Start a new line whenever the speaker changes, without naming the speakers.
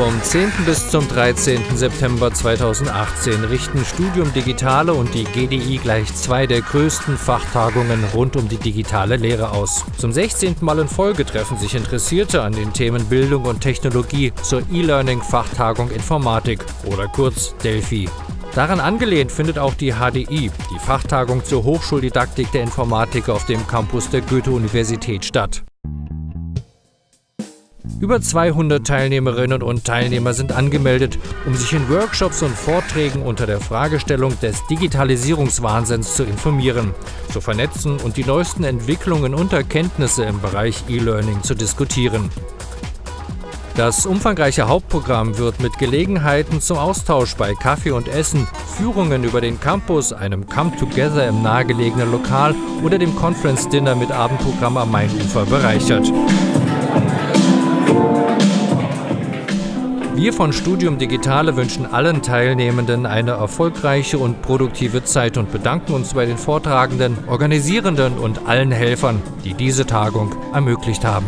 Vom 10. bis zum 13. September 2018 richten Studium Digitale und die GDI gleich zwei der größten Fachtagungen rund um die digitale Lehre aus. Zum 16. Mal in Folge treffen sich Interessierte an den Themen Bildung und Technologie zur E-Learning-Fachtagung Informatik oder kurz Delphi. Daran angelehnt findet auch die HDI, die Fachtagung zur Hochschuldidaktik der Informatik auf dem Campus der Goethe-Universität statt. Über 200 Teilnehmerinnen und Teilnehmer sind angemeldet, um sich in Workshops und Vorträgen unter der Fragestellung des Digitalisierungswahnsinns zu informieren, zu vernetzen und die neuesten Entwicklungen und Erkenntnisse im Bereich E-Learning zu diskutieren. Das umfangreiche Hauptprogramm wird mit Gelegenheiten zum Austausch bei Kaffee und Essen, Führungen über den Campus, einem Come-Together im nahegelegenen Lokal oder dem Conference Dinner mit Abendprogramm am Mainufer bereichert. Wir von Studium Digitale wünschen allen Teilnehmenden eine erfolgreiche und produktive Zeit und bedanken uns bei den Vortragenden, Organisierenden und allen Helfern, die diese Tagung ermöglicht haben.